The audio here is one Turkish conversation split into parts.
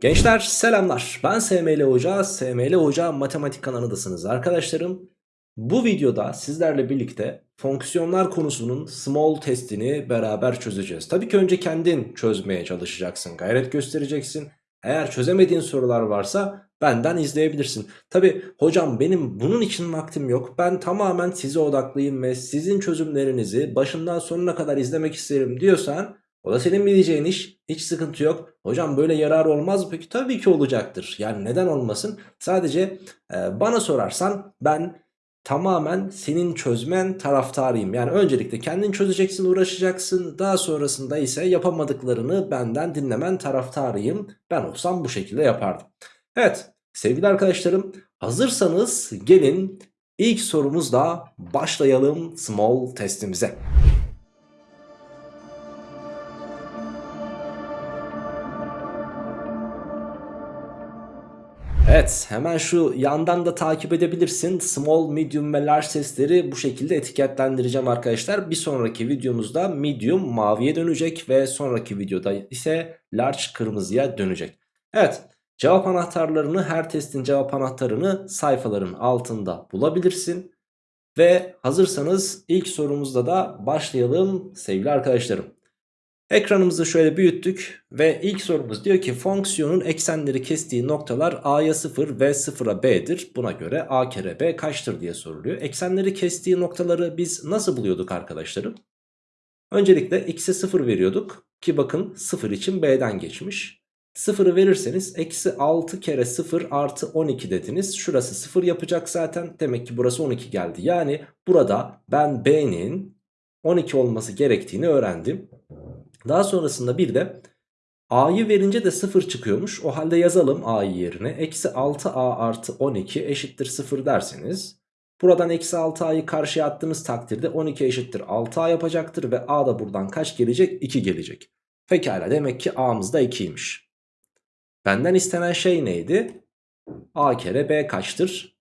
Gençler selamlar ben SML Hoca, SML Hoca matematik kanalındasınız arkadaşlarım. Bu videoda sizlerle birlikte fonksiyonlar konusunun small testini beraber çözeceğiz. Tabii ki önce kendin çözmeye çalışacaksın, gayret göstereceksin. Eğer çözemediğin sorular varsa benden izleyebilirsin. Tabii hocam benim bunun için vaktim yok. Ben tamamen size odaklıyım ve sizin çözümlerinizi başından sonuna kadar izlemek isterim diyorsan o da senin bileceğin iş. Hiç sıkıntı yok. Hocam böyle yarar olmaz mı peki? Tabii ki olacaktır. Yani neden olmasın? Sadece e, bana sorarsan ben tamamen senin çözmen taraftarıyım. Yani öncelikle kendin çözeceksin, uğraşacaksın. Daha sonrasında ise yapamadıklarını benden dinlemen taraftarıyım. Ben olsam bu şekilde yapardım. Evet sevgili arkadaşlarım hazırsanız gelin ilk sorumuzla başlayalım small testimize. Evet hemen şu yandan da takip edebilirsin. Small, medium ve large testleri bu şekilde etiketlendireceğim arkadaşlar. Bir sonraki videomuzda medium maviye dönecek ve sonraki videoda ise large kırmızıya dönecek. Evet cevap anahtarlarını her testin cevap anahtarını sayfaların altında bulabilirsin. Ve hazırsanız ilk sorumuzda da başlayalım sevgili arkadaşlarım. Ekranımızı şöyle büyüttük ve ilk sorumuz diyor ki fonksiyonun eksenleri kestiği noktalar a'ya 0 ve 0'a b'dir. Buna göre a kere b kaçtır diye soruluyor. Eksenleri kestiği noktaları biz nasıl buluyorduk arkadaşlarım? Öncelikle x'e 0 veriyorduk ki bakın 0 için b'den geçmiş. 0'ı verirseniz eksi 6 kere 0 artı 12 dediniz. Şurası 0 yapacak zaten. Demek ki burası 12 geldi. Yani burada ben b'nin 12 olması gerektiğini öğrendim. Daha sonrasında bir de a'yı verince de 0 çıkıyormuş. O halde yazalım a'yı yerine. Eksi 6a artı 12 eşittir 0 derseniz. Buradan eksi 6a'yı karşıya attığınız takdirde 12 eşittir 6a yapacaktır. Ve a da buradan kaç gelecek? 2 gelecek. Pekala demek ki a'mız da 2'ymiş. Benden istenen şey neydi? a kere b kaçtır?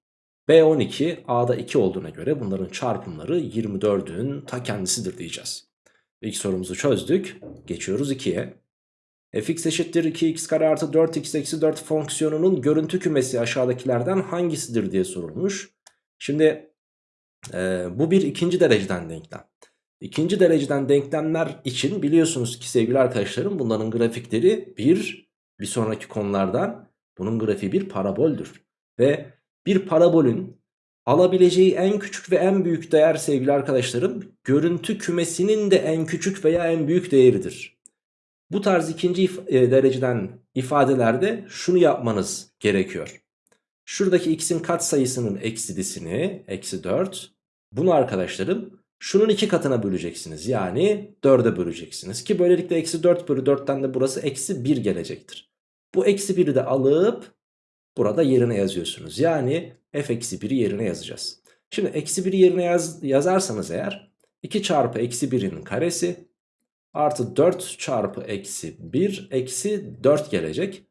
b 12 a'da 2 olduğuna göre bunların çarpımları 24'ün ta kendisidir diyeceğiz. İlk sorumuzu çözdük. Geçiyoruz 2'ye. fx eşittir 2x kare artı 4x eksi 4 fonksiyonunun görüntü kümesi aşağıdakilerden hangisidir diye sorulmuş. Şimdi e, bu bir ikinci dereceden denklem. İkinci dereceden denklemler için biliyorsunuz ki sevgili arkadaşlarım bunların grafikleri bir, bir sonraki konulardan bunun grafiği bir paraboldür. Ve bir parabolün alabileceği en küçük ve en büyük değer sevgili arkadaşlarım görüntü kümesinin de en küçük veya en büyük değeridir. Bu tarz ikinci if e, dereceden ifadelerde şunu yapmanız gerekiyor. Şuradaki x'in katsayısının eksidisini eksi 4 bunu arkadaşlarım şunun iki katına böleceksiniz. Yani 4'e böleceksiniz ki böylelikle eksi 4 bölü 4'ten de burası eksi 1 gelecektir. Bu eksi 1'i de alıp burada yerine yazıyorsunuz. Yani f eksi 1'i yerine yazacağız. Şimdi eksi 1'i yerine yaz, yazarsanız eğer 2 çarpı eksi 1'in karesi artı 4 çarpı eksi 1 eksi 4 gelecek.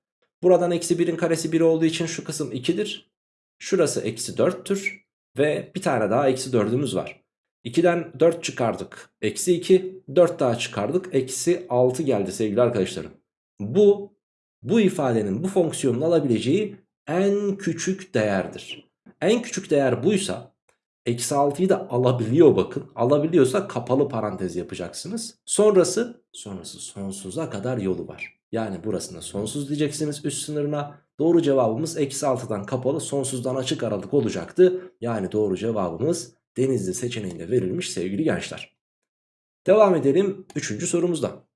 Buradan eksi 1'in karesi 1 olduğu için şu kısım 2'dir. Şurası eksi 4'tür. Ve bir tane daha eksi 4'ümüz var. 2'den 4 çıkardık. Eksi 2. 4 daha çıkardık. Eksi 6 geldi sevgili arkadaşlarım. Bu bu ifadenin bu fonksiyonun alabileceği en küçük değerdir. En küçük değer buysa eksi 6'yı da alabiliyor bakın. Alabiliyorsa kapalı parantez yapacaksınız. Sonrası sonrası sonsuza kadar yolu var. Yani burasına sonsuz diyeceksiniz üst sınırına. Doğru cevabımız eksi 6'dan kapalı sonsuzdan açık aralık olacaktı. Yani doğru cevabımız denizli seçeneğinde verilmiş sevgili gençler. Devam edelim 3. sorumuzda.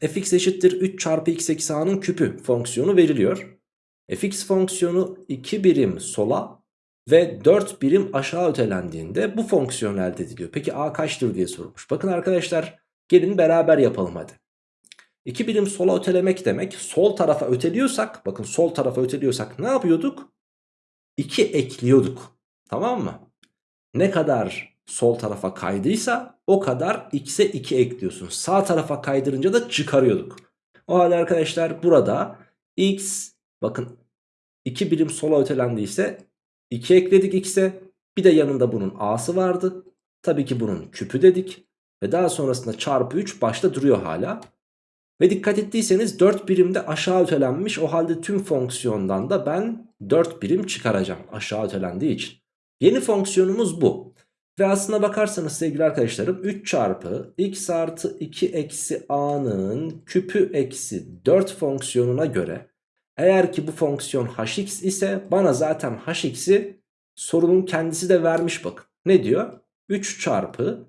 fx eşittir 3 çarpı x eksi a'nın küpü fonksiyonu veriliyor fx fonksiyonu 2 birim sola ve 4 birim aşağı ötelendiğinde bu fonksiyon elde ediliyor. Peki a kaçtır diye sorulmuş. Bakın arkadaşlar gelin beraber yapalım hadi. 2 birim sola ötelemek demek sol tarafa öteliyorsak bakın sol tarafa öteliyorsak ne yapıyorduk? 2 ekliyorduk tamam mı? Ne kadar sol tarafa kaydıysa o kadar x'e 2 ekliyorsun. Sağ tarafa kaydırınca da çıkarıyorduk. O halde arkadaşlar burada x Bakın 2 birim sola ötelendiyse 2 ekledik x'e. Bir de yanında bunun a'sı vardı. Tabii ki bunun küpü dedik. Ve daha sonrasında çarpı 3 başta duruyor hala. Ve dikkat ettiyseniz 4 birimde aşağı ötelenmiş. O halde tüm fonksiyondan da ben 4 birim çıkaracağım aşağı ötelendiği için. Yeni fonksiyonumuz bu. Ve aslına bakarsanız sevgili arkadaşlarım 3 çarpı x artı 2 eksi a'nın küpü eksi 4 fonksiyonuna göre eğer ki bu fonksiyon hx ise bana zaten hx'i sorunun kendisi de vermiş bakın. Ne diyor? 3 çarpı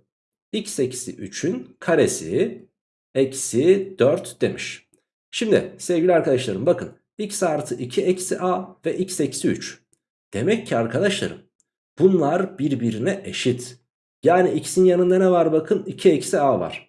x eksi 3'ün karesi eksi 4 demiş. Şimdi sevgili arkadaşlarım bakın x artı 2 eksi a ve x eksi 3. Demek ki arkadaşlarım bunlar birbirine eşit. Yani x'in yanında ne var bakın 2 eksi a var.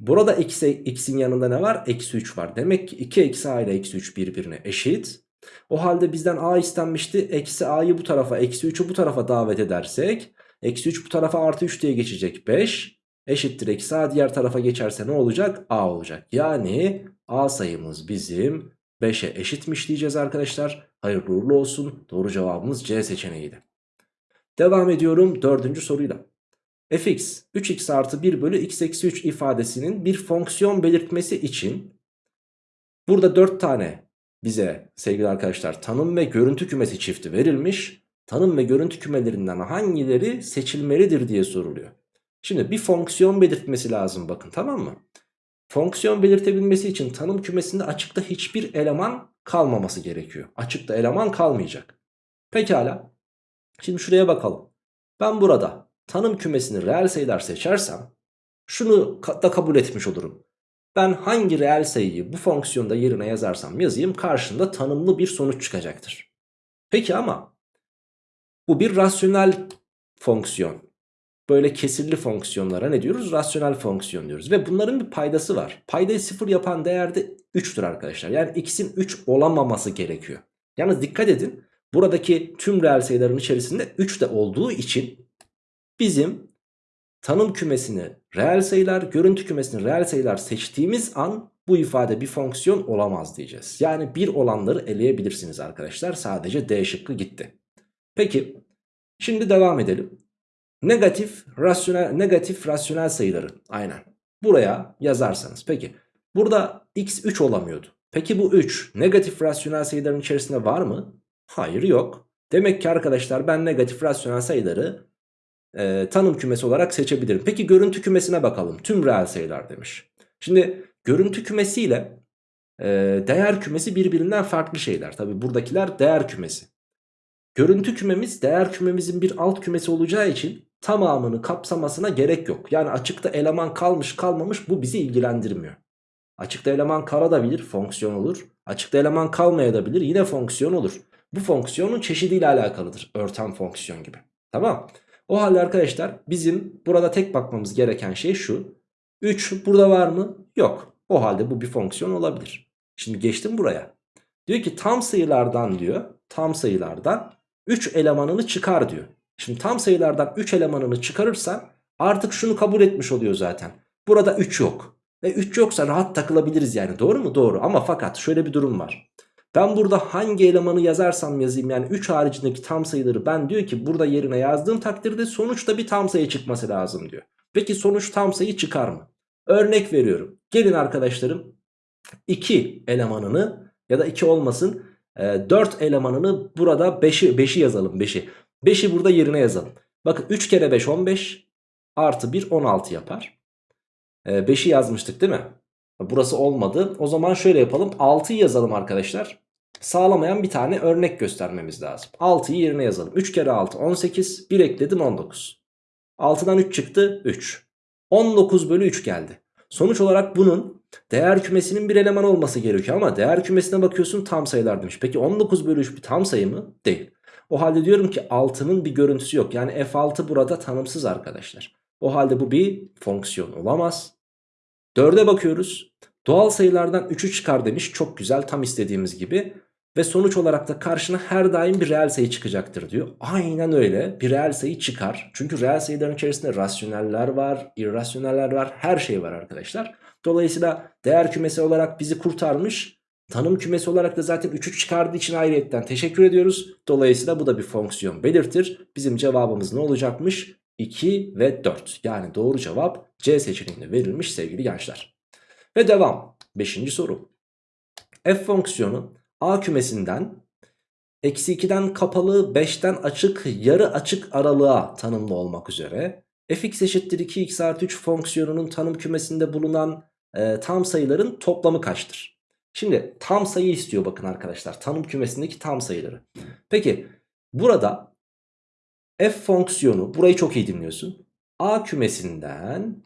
Burada x'in yanında ne var? Eksi 3 var. Demek ki 2 eksi a ile eksi 3 birbirine eşit. O halde bizden a istenmişti. Eksi a'yı bu tarafa eksi 3'ü bu tarafa davet edersek. Eksi 3 bu tarafa artı 3 diye geçecek 5. Eşittir eksi a diğer tarafa geçerse ne olacak? a olacak. Yani a sayımız bizim 5'e eşitmiş diyeceğiz arkadaşlar. Hayırlı uğurlu olsun. Doğru cevabımız C seçeneğiydi. Devam ediyorum dördüncü soruyla. Fx 3x artı 1 bölü x eksi 3 ifadesinin bir fonksiyon belirtmesi için burada 4 tane bize sevgili arkadaşlar tanım ve görüntü kümesi çifti verilmiş. Tanım ve görüntü kümelerinden hangileri seçilmelidir diye soruluyor. Şimdi bir fonksiyon belirtmesi lazım bakın tamam mı? Fonksiyon belirtebilmesi için tanım kümesinde açıkta hiçbir eleman kalmaması gerekiyor. Açıkta eleman kalmayacak. Pekala. Şimdi şuraya bakalım. Ben burada tanım kümesini reel sayılar seçersem şunu da kabul etmiş olurum. Ben hangi reel sayıyı bu fonksiyonda yerine yazarsam yazayım karşında tanımlı bir sonuç çıkacaktır. Peki ama bu bir rasyonel fonksiyon. Böyle kesirli fonksiyonlara ne diyoruz? Rasyonel fonksiyon diyoruz. Ve bunların bir paydası var. Paydayı sıfır yapan değer de 3'tür arkadaşlar. Yani x'in 3 olamaması gerekiyor. Yalnız dikkat edin. Buradaki tüm reel sayıların içerisinde 3 de olduğu için bizim tanım kümesini reel sayılar, görüntü kümesini reel sayılar seçtiğimiz an bu ifade bir fonksiyon olamaz diyeceğiz. Yani bir olanları eleyebilirsiniz arkadaşlar. Sadece D şıkkı gitti. Peki şimdi devam edelim. Negatif rasyonel, negatif rasyonel sayıları aynen buraya yazarsanız. Peki burada x 3 olamıyordu. Peki bu 3 negatif rasyonel sayıların içerisinde var mı? Hayır yok. Demek ki arkadaşlar ben negatif rasyonel sayıları e, tanım kümesi olarak seçebilirim. Peki görüntü kümesine bakalım. Tüm reel sayılar demiş. Şimdi görüntü kümesiyle e, değer kümesi birbirinden farklı şeyler. Tabi buradakiler değer kümesi. Görüntü kümemiz değer kümemizin bir alt kümesi olacağı için tamamını kapsamasına gerek yok. Yani açıkta eleman kalmış kalmamış bu bizi ilgilendirmiyor. Açıkta eleman kalabilir fonksiyon olur. Açıkta eleman kalmayabilir yine fonksiyon olur. Bu fonksiyonun çeşidiyle alakalıdır. Örten fonksiyon gibi. Tamam. O halde arkadaşlar bizim burada tek bakmamız gereken şey şu. 3 burada var mı? Yok. O halde bu bir fonksiyon olabilir. Şimdi geçtim buraya. Diyor ki tam sayılardan diyor. Tam sayılardan 3 elemanını çıkar diyor. Şimdi tam sayılardan 3 elemanını çıkarırsan artık şunu kabul etmiş oluyor zaten. Burada 3 yok. Ve 3 yoksa rahat takılabiliriz yani doğru mu? Doğru ama fakat şöyle bir durum var. Ben burada hangi elemanı yazarsam yazayım yani 3 haricindeki tam sayıları ben diyor ki burada yerine yazdığım takdirde sonuçta bir tam sayı çıkması lazım diyor. Peki sonuç tam sayı çıkar mı? Örnek veriyorum. Gelin arkadaşlarım 2 elemanını ya da 2 olmasın 4 elemanını burada 5'i 5'i yazalım 5'i. 5'i burada yerine yazalım. Bakın 3 kere 5 15 artı 1 16 yapar. 5'i yazmıştık değil mi? Burası olmadı. O zaman şöyle yapalım. 6'yı yazalım arkadaşlar. Sağlamayan bir tane örnek göstermemiz lazım. 6'yı yerine yazalım. 3 kere 6 18. 1 ekledim 19. 6'dan 3 çıktı 3. 19 bölü 3 geldi. Sonuç olarak bunun değer kümesinin bir eleman olması gerekiyor ama değer kümesine bakıyorsun tam sayılar demiş. Peki 19 bölü 3 bir tam sayı mı? Değil. O halde diyorum ki 6'nın bir görüntüsü yok. Yani f6 burada tanımsız arkadaşlar. O halde bu bir fonksiyon olamaz. 4'e bakıyoruz. Doğal sayılardan 3'ü çıkar demiş. Çok güzel tam istediğimiz gibi. Ve sonuç olarak da karşına her daim bir reel sayı çıkacaktır diyor. Aynen öyle bir reel sayı çıkar. Çünkü reel sayıların içerisinde rasyoneller var, irrasyoneller var, her şey var arkadaşlar. Dolayısıyla değer kümesi olarak bizi kurtarmış. Tanım kümesi olarak da zaten 3'ü çıkardığı için ayrıyetten teşekkür ediyoruz. Dolayısıyla bu da bir fonksiyon belirtir. Bizim cevabımız ne olacakmış? 2 ve 4. Yani doğru cevap C seçeneğinde verilmiş sevgili gençler. Ve devam. Beşinci soru. F fonksiyonu A kümesinden eksi 2'den kapalı 5'ten açık yarı açık aralığa tanımlı olmak üzere fx eşittir 2x artı 3 fonksiyonunun tanım kümesinde bulunan e, tam sayıların toplamı kaçtır? Şimdi tam sayı istiyor bakın arkadaşlar tanım kümesindeki tam sayıları. Peki burada f fonksiyonu burayı çok iyi dinliyorsun. A kümesinden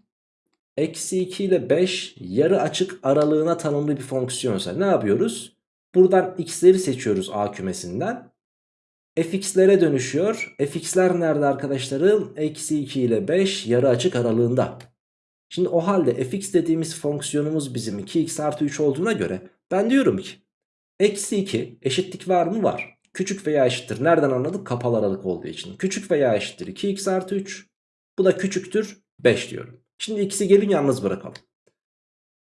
eksi 2 ile 5 yarı açık aralığına tanımlı bir fonksiyonsa ne yapıyoruz? Buradan x'leri seçiyoruz A kümesinden. fx'lere dönüşüyor. fx'ler nerede arkadaşlarım? Eksi 2 ile 5 yarı açık aralığında. Şimdi o halde fx dediğimiz fonksiyonumuz bizim 2x artı 3 olduğuna göre ben diyorum ki eksi 2 eşitlik var mı? Var. Küçük veya eşittir. Nereden anladık? Kapalı aralık olduğu için. Küçük veya eşittir 2x artı 3. Bu da küçüktür 5 diyorum. Şimdi x'i gelin yalnız bırakalım.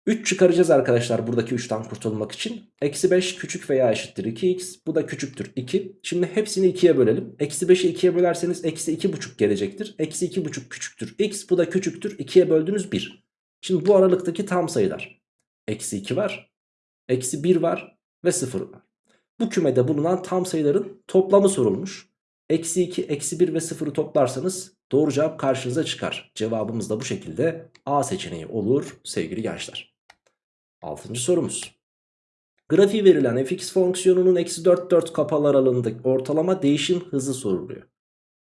3 çıkaracağız arkadaşlar buradaki 3'ten kurtulmak için. Eksi 5 küçük veya eşittir 2x. Bu da küçüktür 2. Şimdi hepsini 2'ye bölelim. Eksi 5'i 2'ye bölerseniz eksi 2,5 gelecektir. Eksi 2,5 küçüktür x. Bu da küçüktür 2'ye böldüğünüz 1. Şimdi bu aralıktaki tam sayılar. Eksi 2 var. Eksi 1 var. Ve 0 var. Bu kümede bulunan tam sayıların toplamı sorulmuş. Eksi 2, eksi 1 ve 0'ı toplarsanız doğru cevap karşınıza çıkar. Cevabımız da bu şekilde A seçeneği olur sevgili gençler. Altıncı sorumuz. Grafiği verilen fx fonksiyonunun eksi 4 4 kapalı aralığındaki ortalama değişim hızı soruluyor.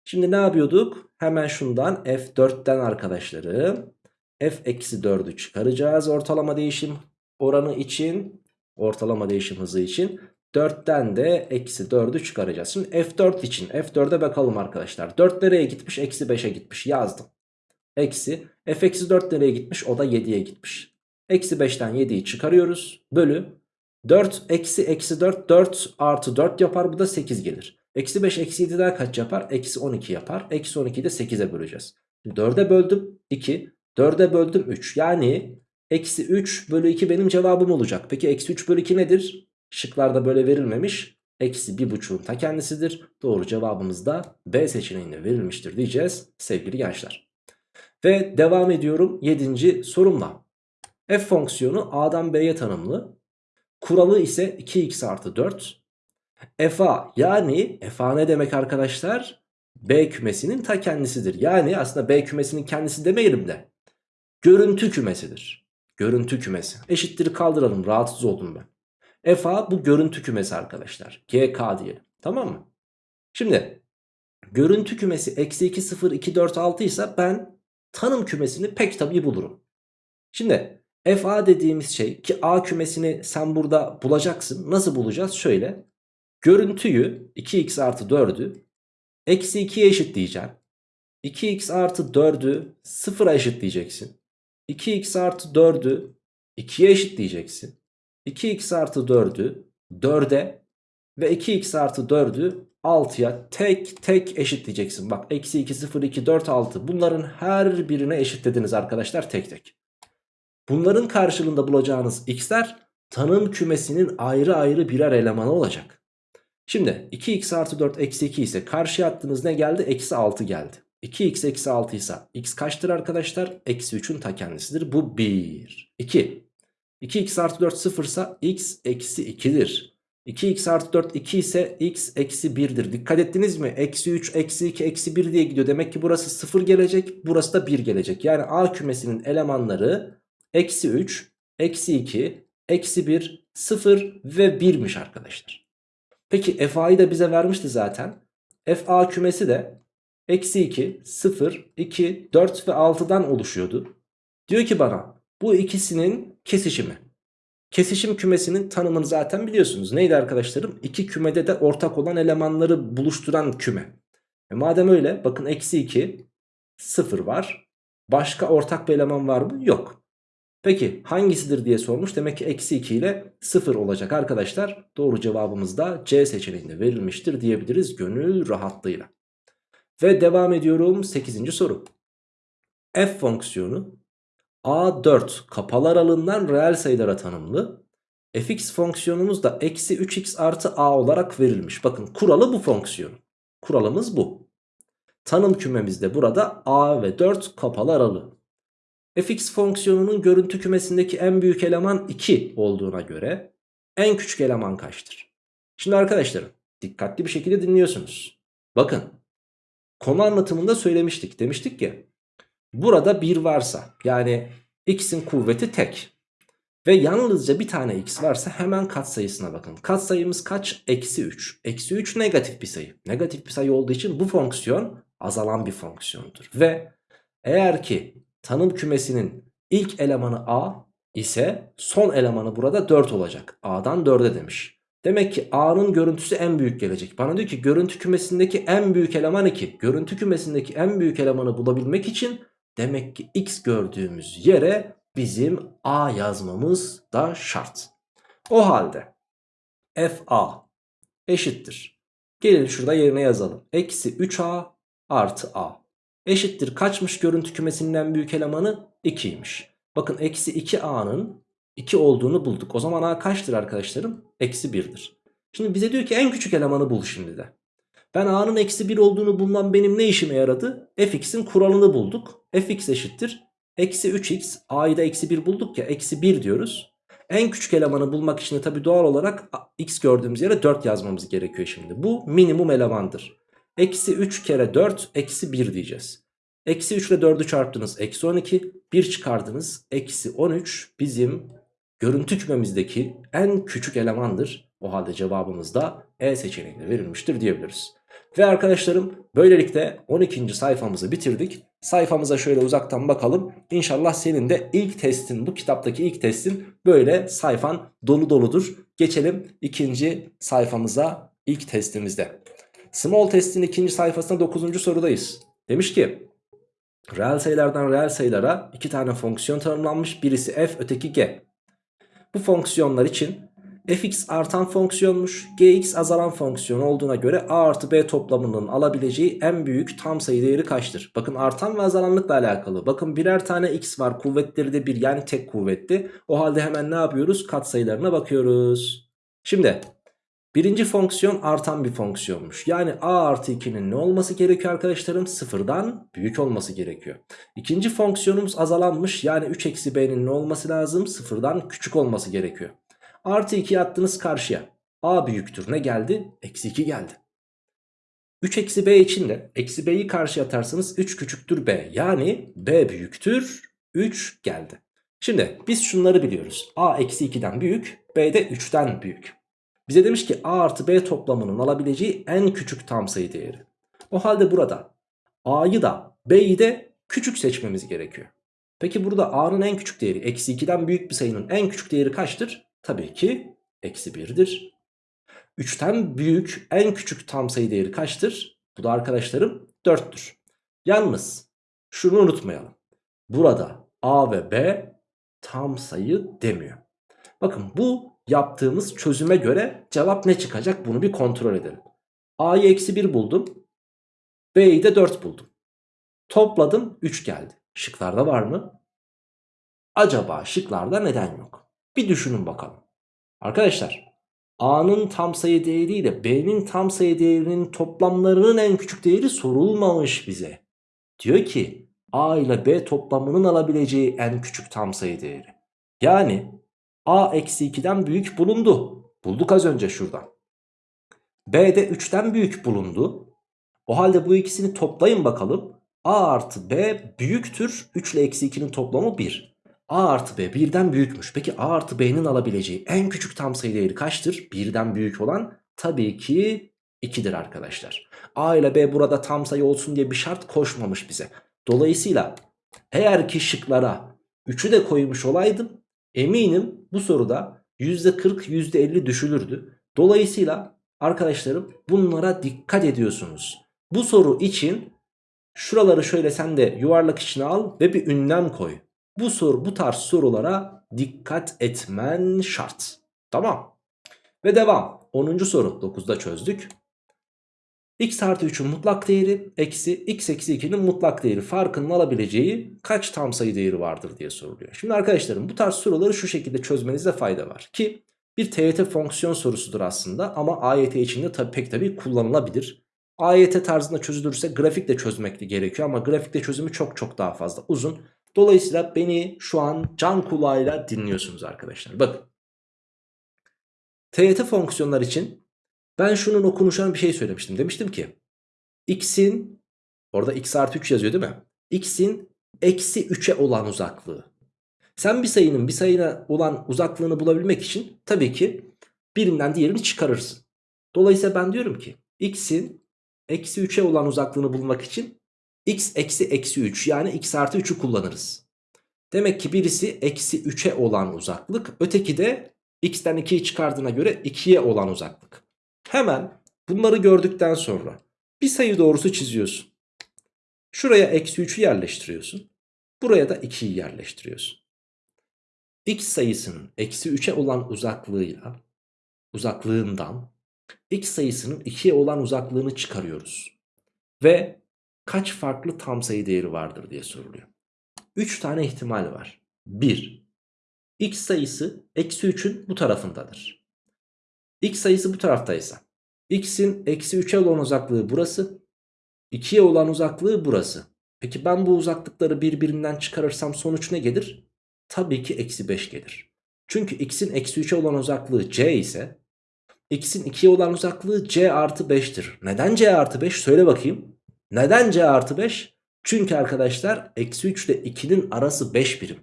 Şimdi ne yapıyorduk? Hemen şundan f4'ten arkadaşlarım f eksi 4'ü çıkaracağız ortalama değişim oranı için ortalama değişim hızı için 4'ten de eksi 4'ü çıkaracağız. Şimdi f4 için f4'e bakalım arkadaşlar. 4 nereye gitmiş? Eksi 5'e gitmiş yazdım. Eksi f eksi 4 nereye gitmiş? O da 7'ye gitmiş. Eksi 5'ten 7'yi çıkarıyoruz. Bölü 4 eksi eksi 4 4 artı 4 yapar bu da 8 gelir. Eksi 5 eksi 7 daha kaç yapar? Eksi 12 yapar. Eksi 12'yi de 8'e böleceğiz. 4'e böldüm 2. 4'e böldüm 3. Yani eksi 3 bölü 2 benim cevabım olacak. Peki eksi 3 bölü 2 nedir? Şıklarda böyle verilmemiş. Eksi 1,5'un ta kendisidir. Doğru cevabımız da B seçeneğinde verilmiştir diyeceğiz sevgili gençler. Ve devam ediyorum 7. sorumla. F fonksiyonu A'dan B'ye tanımlı. Kuralı ise 2x artı 4. FA yani FA ne demek arkadaşlar? B kümesinin ta kendisidir. Yani aslında B kümesinin kendisi demeyelim de. Görüntü kümesidir. Görüntü kümesi. Eşittir kaldıralım rahatsız oldum ben. FA bu görüntü kümesi arkadaşlar. GK diyelim. Tamam mı? Şimdi görüntü kümesi eksi 2 0 2 4 6 ise ben tanım kümesini pek tabii bulurum. Şimdi FA dediğimiz şey ki A kümesini sen burada bulacaksın. Nasıl bulacağız? Şöyle. Görüntüyü 2x artı 4'ü eksi 2'ye eşitleyeceğim. 2x artı 4'ü 0'a eşitleyeceksin. 2x artı 4'ü 2'ye eşitleyeceksin. 2x artı 4'ü 4'e ve 2x artı 4'ü 6'ya tek tek eşitleyeceksin. Bak eksi 2 0 2 4 6 bunların her birine eşitlediniz arkadaşlar tek tek. Bunların karşılığında bulacağınız x'ler tanım kümesinin ayrı ayrı birer elemanı olacak. Şimdi 2x artı 4 eksi 2 ise karşıya attığınız ne geldi? Eksi 6 geldi. 2x eksi 6 ise x kaçtır arkadaşlar? Eksi 3'ün ta kendisidir. Bu 1. 2. 2x artı 4 0 ise x eksi 2'dir. 2x artı 4 2 ise x eksi 1'dir. Dikkat ettiniz mi? Eksi 3, eksi 2, eksi 1 diye gidiyor. Demek ki burası 0 gelecek. Burası da 1 gelecek. Yani A kümesinin elemanları eksi 3, eksi 2, eksi 1, 0 ve 1'miş arkadaşlar. Peki FA'yı da bize vermişti zaten. FA kümesi de eksi 2, 0, 2, 4 ve 6'dan oluşuyordu. Diyor ki bana bu ikisinin kesişimi. Kesişim kümesinin tanımını zaten biliyorsunuz. Neydi arkadaşlarım? İki kümede de ortak olan elemanları buluşturan küme. E madem öyle bakın eksi 2, 0 var. Başka ortak bir eleman var mı? Yok. Peki hangisidir diye sormuş. Demek ki eksi 2 ile 0 olacak arkadaşlar. Doğru cevabımız da C seçeneğinde verilmiştir diyebiliriz gönül rahatlığıyla. Ve devam ediyorum 8. soru. F fonksiyonu A4 kapalı aralığından reel sayılara tanımlı. fx fonksiyonumuz da eksi 3x artı a olarak verilmiş. Bakın kuralı bu fonksiyon. Kuralımız bu. Tanım kümemizde burada a ve 4 kapalı aralığı. fx fonksiyonunun görüntü kümesindeki en büyük eleman 2 olduğuna göre en küçük eleman kaçtır? Şimdi arkadaşlarım dikkatli bir şekilde dinliyorsunuz. Bakın konu anlatımında söylemiştik. Demiştik ki burada 1 varsa yani x'in kuvveti tek ve yalnızca bir tane x varsa hemen katsayısına bakın. Katsayımız kaç? Eksi 3. Eksi 3 negatif bir sayı. Negatif bir sayı olduğu için bu fonksiyon azalan bir fonksiyondur. Ve eğer ki tanım kümesinin ilk elemanı a ise son elemanı burada 4 olacak. a'dan 4'e demiş. Demek ki a'nın görüntüsü en büyük gelecek. Bana diyor ki görüntü kümesindeki en büyük eleman 2. Görüntü kümesindeki en büyük elemanı bulabilmek için demek ki x gördüğümüz yere bizim a yazmamız da şart. O halde fa eşittir. Gelin şurada yerine yazalım. Eksi 3a artı a. Eşittir kaçmış görüntü kümesinin en büyük elemanı? 2'ymiş. Bakın eksi 2a'nın 2 olduğunu bulduk. O zaman a kaçtır arkadaşlarım? Eksi 1'dir. Şimdi bize diyor ki en küçük elemanı bul şimdi de. Ben a'nın eksi 1 olduğunu bulmam benim ne işime yaradı? fx'in kuralını bulduk. fx eşittir. Eksi 3x a'yı da eksi 1 bulduk ya eksi 1 diyoruz. En küçük elemanı bulmak için de tabi doğal olarak x gördüğümüz yere 4 yazmamız gerekiyor şimdi. Bu minimum elemandır. Eksi 3 kere 4 eksi 1 diyeceğiz. Eksi 3 ile 4'ü çarptınız eksi 12. 1 çıkardınız eksi 13 bizim görüntü kümemizdeki en küçük elemandır. O halde cevabımız da E seçeneğinde verilmiştir diyebiliriz. Ve arkadaşlarım böylelikle 12. sayfamızı bitirdik. Sayfamıza şöyle uzaktan bakalım. İnşallah senin de ilk testin bu kitaptaki ilk testin böyle sayfan dolu doludur. Geçelim ikinci sayfamıza ilk testimizde. Small testin ikinci sayfasında 9. sorudayız. Demiş ki reel sayılardan reel sayılara iki tane fonksiyon tanımlanmış. Birisi f öteki g. Bu fonksiyonlar için fx artan fonksiyonmuş gx azalan fonksiyon olduğuna göre a artı b toplamının alabileceği en büyük tam sayı değeri kaçtır? Bakın artan ve azalanlıkla alakalı. Bakın birer tane x var kuvvetleri de bir yani tek kuvvetli. O halde hemen ne yapıyoruz? Kat sayılarına bakıyoruz. Şimdi birinci fonksiyon artan bir fonksiyonmuş. Yani a artı 2'nin ne olması gerekiyor arkadaşlarım? Sıfırdan büyük olması gerekiyor. İkinci fonksiyonumuz azalanmış. Yani 3 eksi b'nin ne olması lazım? Sıfırdan küçük olması gerekiyor. Artı 2'yi attınız karşıya. A büyüktür. Ne geldi? Eksi 2 geldi. 3 eksi b için de eksi b'yi karşıya atarsanız 3 küçüktür b. Yani b büyüktür 3 geldi. Şimdi biz şunları biliyoruz. a eksi 2'den büyük b de 3'ten büyük. Bize demiş ki a artı b toplamının alabileceği en küçük tam sayı değeri. O halde burada a'yı da b'yi de küçük seçmemiz gerekiyor. Peki burada a'nın en küçük değeri eksi 2'den büyük bir sayının en küçük değeri kaçtır? Tabii ki eksi 1'dir. 3'ten büyük en küçük tam sayı değeri kaçtır? Bu da arkadaşlarım 4'tür. Yalnız şunu unutmayalım. Burada A ve B tam sayı demiyor. Bakın bu yaptığımız çözüme göre cevap ne çıkacak bunu bir kontrol edelim. A'yı eksi 1 buldum. B'yi de 4 buldum. Topladım 3 geldi. Şıklarda var mı? Acaba şıklarda neden yok? Bir düşünün bakalım. Arkadaşlar A'nın tam sayı değeri ile B'nin tam sayı değerinin toplamlarının en küçük değeri sorulmamış bize. Diyor ki A ile B toplamının alabileceği en küçük tam sayı değeri. Yani A eksi 2'den büyük bulundu. Bulduk az önce şuradan. B de 3'ten büyük bulundu. O halde bu ikisini toplayın bakalım. A artı B büyüktür. 3 ile eksi 2'nin toplamı 1. A artı B birden büyükmüş. Peki A artı B'nin alabileceği en küçük tam sayı değeri kaçtır? Birden büyük olan tabii ki 2'dir arkadaşlar. A ile B burada tam sayı olsun diye bir şart koşmamış bize. Dolayısıyla eğer ki şıklara 3'ü de koymuş olaydım eminim bu soruda %40 %50 düşülürdü. Dolayısıyla arkadaşlarım bunlara dikkat ediyorsunuz. Bu soru için şuraları şöyle sen de yuvarlak içine al ve bir ünlem koy. Bu soru bu tarz sorulara dikkat etmen şart. Tamam. Ve devam. 10. soru 9'da çözdük. x artı 3'ün mutlak değeri eksi x eksi 2'nin mutlak değeri farkının alabileceği kaç tam sayı değeri vardır diye soruluyor. Şimdi arkadaşlarım bu tarz soruları şu şekilde çözmenizde fayda var. Ki bir TYT fonksiyon sorusudur aslında ama AYT içinde tabi pek tabi kullanılabilir. AYT tarzında çözülürse grafikle çözmek gerekiyor ama grafikte çözümü çok çok daha fazla uzun. Dolayısıyla beni şu an can kulağıyla dinliyorsunuz arkadaşlar. Bakın. TYT fonksiyonlar için ben şunun okunuşan bir şey söylemiştim. Demiştim ki x'in orada x artı 3 yazıyor değil mi? x'in eksi 3'e olan uzaklığı. Sen bir sayının bir sayına olan uzaklığını bulabilmek için tabii ki birinden diğerini çıkarırsın. Dolayısıyla ben diyorum ki x'in eksi 3'e olan uzaklığını bulmak için x eksi eksi 3 yani x artı 3'ü kullanırız. Demek ki birisi eksi 3'e olan uzaklık öteki de x'ten 2'yi çıkardığına göre 2'ye olan uzaklık. Hemen bunları gördükten sonra bir sayı doğrusu çiziyorsun. Şuraya eksi 3'ü yerleştiriyorsun. Buraya da 2'yi yerleştiriyorsun. X sayısının eksi 3'e olan uzaklığıyla uzaklığından x sayısının 2'ye olan uzaklığını çıkarıyoruz. Ve kaç farklı tam sayı değeri vardır diye soruluyor. 3 tane ihtimal var. 1. X sayısı eksi 3'ün bu tarafındadır. X sayısı bu taraftaysa x'in eksi 3'e olan uzaklığı burası. 2'ye olan uzaklığı burası. Peki ben bu uzaklıkları birbirinden çıkarırsam sonuç ne gelir? Tabii ki eksi 5 gelir. Çünkü x'in eksi 3'e olan uzaklığı c ise x'in 2'ye olan uzaklığı c artı 5'tir. Neden c artı 5? Söyle bakayım. Neden c artı 5? Çünkü arkadaşlar eksi 3 ile 2'nin arası 5 birim.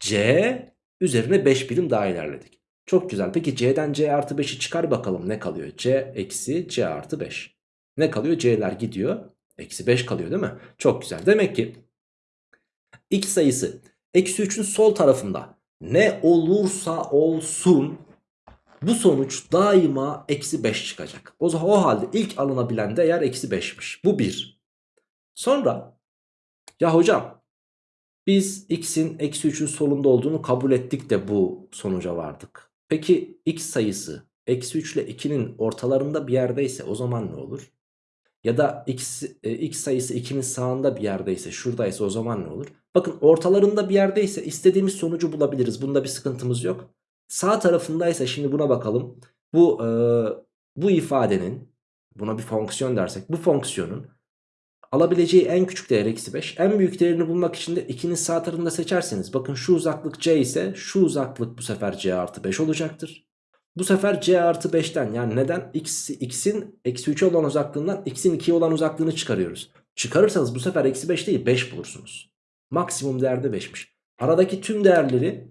c üzerine 5 birim daha ilerledik. Çok güzel. Peki c'den c artı 5'i çıkar bakalım ne kalıyor? c eksi c artı 5. Ne kalıyor? c'ler gidiyor. Eksi 5 kalıyor değil mi? Çok güzel. Demek ki x sayısı eksi 3'ün sol tarafında ne olursa olsun bu sonuç daima eksi 5 çıkacak. O, o halde ilk alınabilen değer eksi 5'miş. Bu 1. Sonra ya hocam biz x'in eksi 3'ün solunda olduğunu kabul ettik de bu sonuca vardık. Peki x sayısı eksi 3 ile 2'nin ortalarında bir yerdeyse o zaman ne olur? Ya da x, e, x sayısı 2'nin sağında bir yerdeyse şuradaysa o zaman ne olur? Bakın ortalarında bir yerdeyse istediğimiz sonucu bulabiliriz. Bunda bir sıkıntımız yok. Sağ tarafındaysa şimdi buna bakalım. Bu, e, bu ifadenin buna bir fonksiyon dersek bu fonksiyonun alabileceği en küçük değer eksi 5. En büyük değerini bulmak için de 2'nin sağ tarafında seçerseniz bakın şu uzaklık c ise şu uzaklık bu sefer c artı 5 olacaktır. Bu sefer c artı 5'ten yani neden x, x'in eksi 3'e olan uzaklığından x'in 2'ye olan uzaklığını çıkarıyoruz. Çıkarırsanız bu sefer eksi 5 değil 5 bulursunuz. Maksimum değerde 5'miş. Aradaki tüm değerleri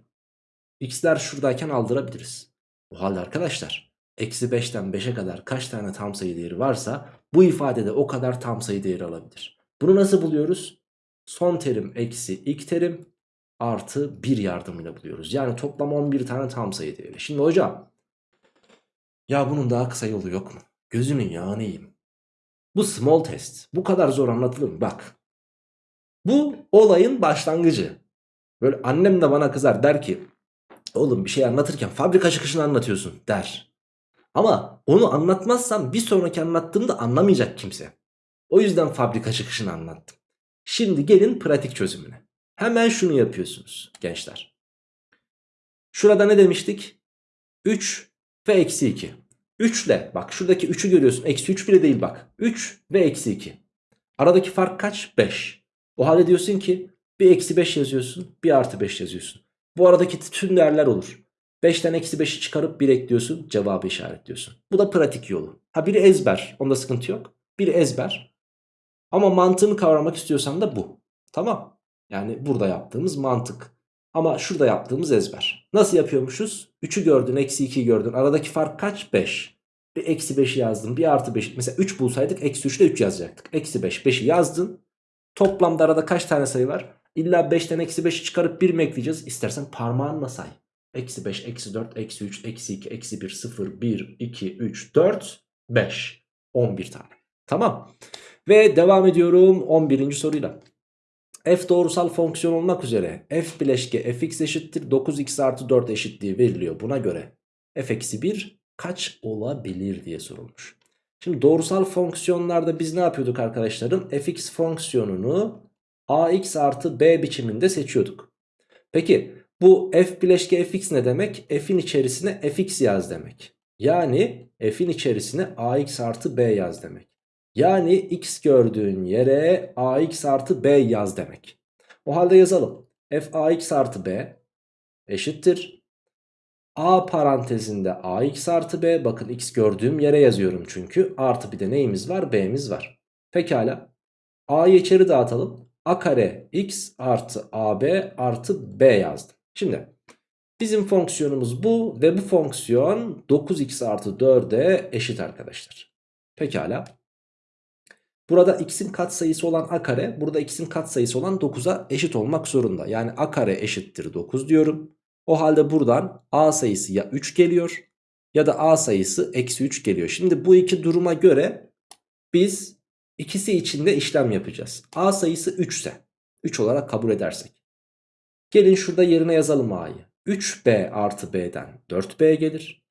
x'ler şuradayken aldırabiliriz. O halde arkadaşlar eksi 5'ten 5'e kadar kaç tane tam sayı değeri varsa bu ifadede o kadar tam sayı değeri alabilir. Bunu nasıl buluyoruz? Son terim eksi ilk terim artı 1 yardımıyla buluyoruz. Yani toplam 11 tane tam sayı değeri. Şimdi hocam ya bunun daha kısa yolu yok mu? Gözünün yağını. Bu small test bu kadar zor anlatılır mı? Bak. Bu olayın başlangıcı. Böyle annem de bana kızar der ki oğlum bir şey anlatırken fabrika çıkışını anlatıyorsun der. Ama onu anlatmazsam bir sonraki anlattığımda anlamayacak kimse. O yüzden fabrika çıkışını anlattım. Şimdi gelin pratik çözümüne. Hemen şunu yapıyorsunuz gençler. Şurada ne demiştik? 3 ve eksi 2. 3 ile bak şuradaki 3'ü görüyorsun. Eksi 3 bile değil bak. 3 ve eksi 2. Aradaki fark kaç? 5. O halde diyorsun ki bir eksi 5 yazıyorsun bir artı 5 yazıyorsun. Bu aradaki tüm değerler olur. 5'ten eksi 5'i çıkarıp 1 ekliyorsun cevabı işaretliyorsun. Bu da pratik yolu. Ha biri ezber onda sıkıntı yok. Biri ezber. Ama mantığını kavramak istiyorsan da bu. Tamam. Yani burada yaptığımız mantık. Ama şurada yaptığımız ezber. Nasıl yapıyormuşuz? 3'ü gördün, eksi 2'yi gördün. Aradaki fark kaç? 5. Bir eksi 5'i yazdım. Bir artı 5. Mesela 3 bulsaydık eksi 3 ile 3 yazacaktık. Eksi 5. 5'i yazdın. Toplamda arada kaç tane sayı var? İlla 5'ten eksi 5'i çıkarıp 1 mi ekleyeceğiz? İstersen parmağınla say. Eksi 5, eksi 4, eksi 3, eksi 2, eksi 1, 0, 1, 2, 3, 4, 5. 11 tane. Tamam. Ve devam ediyorum 11. soruyla f doğrusal fonksiyon olmak üzere f bileşke fx eşittir 9x artı 4 eşitliği veriliyor. Buna göre f eksi 1 kaç olabilir diye sorulmuş. Şimdi doğrusal fonksiyonlarda biz ne yapıyorduk arkadaşlarım? fx fonksiyonunu ax artı b biçiminde seçiyorduk. Peki bu f bileşke fx ne demek? f'in içerisine fx yaz demek. Yani f'in içerisine ax artı b yaz demek. Yani x gördüğün yere ax artı b yaz demek. O halde yazalım. f ax artı b eşittir. a parantezinde ax artı b bakın x gördüğüm yere yazıyorum çünkü. Artı bir de neyimiz var? b'miz var. Pekala. a'yı içeri dağıtalım. a kare x artı ab artı b yazdım. Şimdi bizim fonksiyonumuz bu ve bu fonksiyon 9x artı 4'e eşit arkadaşlar. Pekala. Burada x'in katsayısı olan a kare burada x'in katsayısı olan 9'a eşit olmak zorunda. Yani a kare eşittir 9 diyorum. O halde buradan a sayısı ya 3 geliyor ya da a sayısı eksi 3 geliyor. Şimdi bu iki duruma göre biz ikisi içinde işlem yapacağız. a sayısı 3 ise 3 olarak kabul edersek. Gelin şurada yerine yazalım a'yı. 3b artı b'den 4b gelir.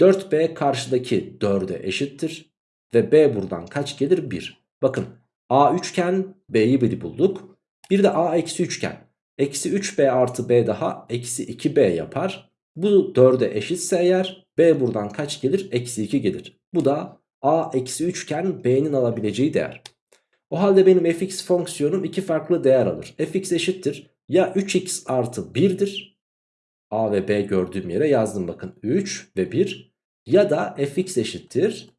4b karşıdaki 4'e eşittir. Ve b buradan kaç gelir? 1. Bakın A üçgen B'yi bir bulduk. Bir de A eksi üçgen. Eksi 3B artı B daha eksi 2B yapar. Bu 4'e eşitse eğer B buradan kaç gelir? Eksi 2 gelir. Bu da A eksi üçgen B'nin alabileceği değer. O halde benim fx fonksiyonum iki farklı değer alır. fx eşittir ya 3x artı 1'dir. A ve B gördüğüm yere yazdım bakın 3 ve 1. Ya da fx eşittir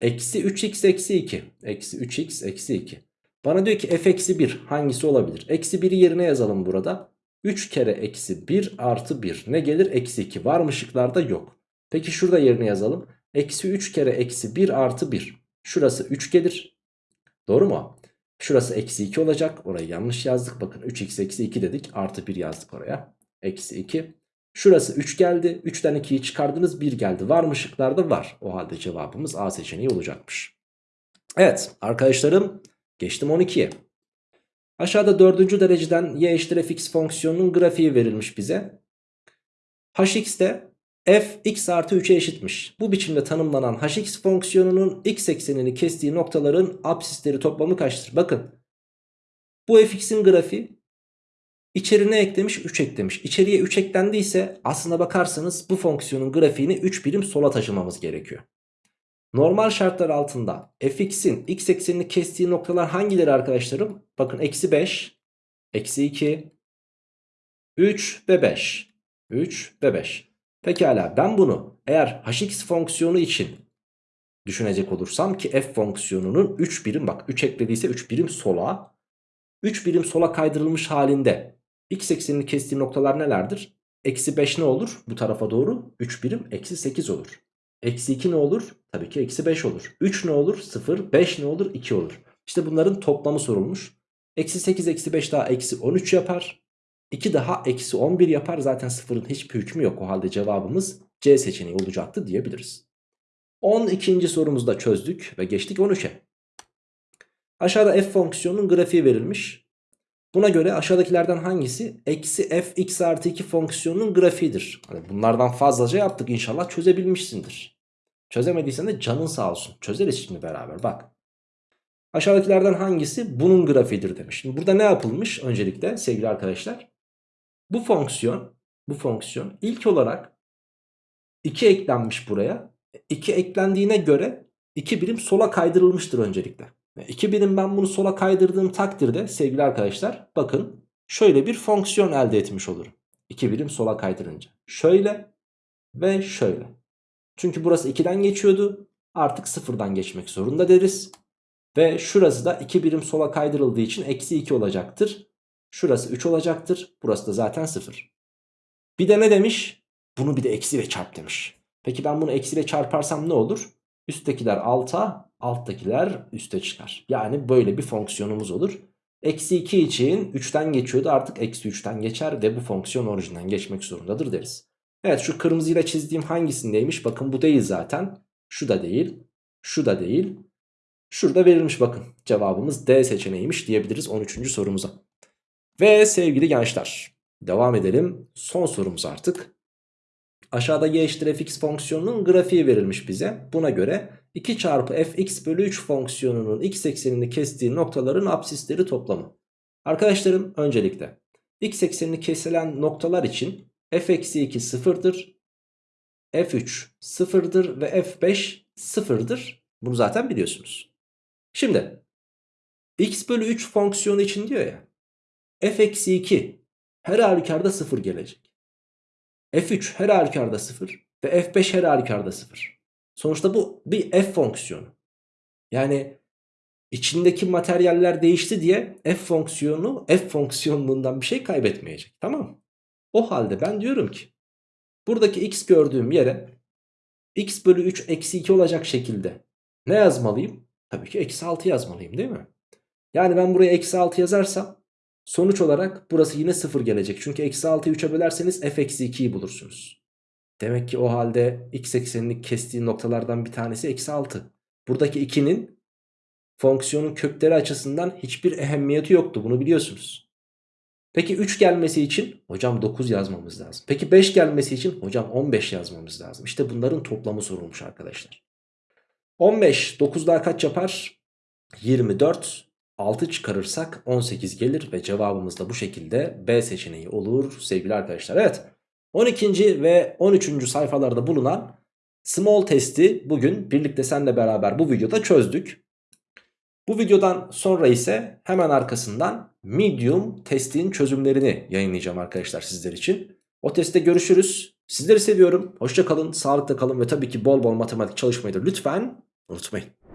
Eksi 3x eksi 2. Eksi 3x eksi 2. Bana diyor ki f eksi 1 hangisi olabilir? Eksi 1'i yerine yazalım burada. 3 kere eksi 1 artı 1 ne gelir? Eksi 2 var mı şıklarda? Yok. Peki şurada yerine yazalım. Eksi 3 kere eksi 1 artı 1. Şurası 3 gelir. Doğru mu? Şurası eksi 2 olacak. Orayı yanlış yazdık. Bakın 3x eksi 2 dedik. Artı 1 yazdık oraya. Eksi 2. Şurası 3 geldi. 3'ten 2'yi çıkardınız 1 geldi. Var mı şıklarda? Var. O halde cevabımız A seçeneği olacakmış. Evet arkadaşlarım geçtim 12'ye. Aşağıda 4. dereceden y eşittir fx fonksiyonunun grafiği verilmiş bize. hx'te f x artı 3'e eşitmiş. Bu biçimde tanımlanan hx fonksiyonunun x eksenini kestiği noktaların absisleri toplamı kaçtır? Bakın bu fx'in grafiği İçerine eklemiş 3 eklemiş. İçeriye 3 eklendiyse aslına bakarsanız bu fonksiyonun grafiğini 3 birim sola taşımamız gerekiyor. Normal şartlar altında fx'in x eksenini kestiği noktalar hangileri arkadaşlarım? Bakın eksi 5, eksi 2, 3 ve 5. 3 ve 5. Pekala ben bunu eğer hx fonksiyonu için düşünecek olursam ki f fonksiyonunun 3 birim bak 3 eklediyse 3 birim sola 3 birim sola kaydırılmış halinde X eksenini kestiği noktalar nelerdir? Eksi 5 ne olur? Bu tarafa doğru 3 birim eksi 8 olur. Eksi 2 ne olur? Tabii ki eksi 5 olur. 3 ne olur? 0. 5 ne olur? 2 olur. İşte bunların toplamı sorulmuş. Eksi 8 eksi 5 daha eksi 13 yapar. 2 daha eksi 11 yapar. Zaten sıfırın hiçbir hükmü yok. O halde cevabımız C seçeneği olacaktı diyebiliriz. 12. sorumuzu da çözdük ve geçtik 13'e. Aşağıda f fonksiyonunun grafiği verilmiş. Buna göre aşağıdakilerden hangisi eksi f x artı 2 fonksiyonunun grafiğidir? Hani bunlardan fazlaca yaptık inşallah çözebilmişsindir. Çözemediysen de canın sağ olsun. Çözeriz şimdi beraber bak. Aşağıdakilerden hangisi bunun grafiğidir demiş. Şimdi burada ne yapılmış öncelikle sevgili arkadaşlar? Bu fonksiyon, bu fonksiyon ilk olarak 2 eklenmiş buraya. 2 eklendiğine göre 2 birim sola kaydırılmıştır öncelikle. 2 birim ben bunu sola kaydırdığım takdirde sevgili arkadaşlar bakın şöyle bir fonksiyon elde etmiş olurum. 2 birim sola kaydırınca. Şöyle ve şöyle. Çünkü burası 2'den geçiyordu. Artık 0'dan geçmek zorunda deriz. Ve şurası da 2 birim sola kaydırıldığı için eksi 2 olacaktır. Şurası 3 olacaktır. Burası da zaten 0. Bir de ne demiş? Bunu bir de eksiyle çarp demiş. Peki ben bunu eksiyle çarparsam ne olur? Üsttekiler alta, alttakiler üste çıkar. Yani böyle bir fonksiyonumuz olur. Eksi 2 için 3'ten geçiyordu artık eksi 3'ten geçer ve bu fonksiyon orijinden geçmek zorundadır deriz. Evet şu kırmızıyla çizdiğim hangisindeymiş? Bakın bu değil zaten. Şu da değil. Şu da değil. Şurada verilmiş bakın. Cevabımız D seçeneğiymiş diyebiliriz 13. sorumuza. Ve sevgili gençler devam edelim. Son sorumuz artık. Aşağıda y eşittir fx fonksiyonunun grafiği verilmiş bize. Buna göre 2 çarpı fx bölü 3 fonksiyonunun x eksenini kestiği noktaların absisleri toplamı. Arkadaşlarım öncelikle x eksenini kesilen noktalar için f eksi 2 sıfırdır. f3 sıfırdır ve f5 sıfırdır. Bunu zaten biliyorsunuz. Şimdi x bölü 3 fonksiyonu için diyor ya f eksi 2 her halükarda 0 gelecek. F3 her halükarda 0 ve F5 her halükarda 0. Sonuçta bu bir f fonksiyonu. Yani içindeki materyaller değişti diye f fonksiyonu f fonksiyonluğundan bir şey kaybetmeyecek. Tamam? O halde ben diyorum ki buradaki x gördüğüm yere x bölü 3 eksi 2 olacak şekilde ne yazmalıyım? Tabii ki eksi 6 yazmalıyım değil mi? Yani ben buraya eksi 6 yazarsam sonuç olarak burası yine 0 gelecek. Çünkü eksi 6'yı 3'e bölerseniz f eksi 2'yi bulursunuz. Demek ki o halde x eksenini kestiği noktalardan bir tanesi eksi 6. Buradaki 2'nin fonksiyonun kökleri açısından hiçbir ehemmiyeti yoktu. Bunu biliyorsunuz. Peki 3 gelmesi için hocam 9 yazmamız lazım. Peki 5 gelmesi için hocam 15 yazmamız lazım. İşte bunların toplamı sorulmuş arkadaşlar. 15 9 daha kaç yapar? 24 6 çıkarırsak 18 gelir ve cevabımız da bu şekilde B seçeneği olur sevgili arkadaşlar. Evet 12. ve 13. sayfalarda bulunan small testi bugün birlikte seninle beraber bu videoda çözdük. Bu videodan sonra ise hemen arkasından medium testin çözümlerini yayınlayacağım arkadaşlar sizler için. O testte görüşürüz. Sizleri seviyorum. Hoşça kalın, sağlıkla kalın ve tabii ki bol bol matematik çalışmayı da lütfen unutmayın.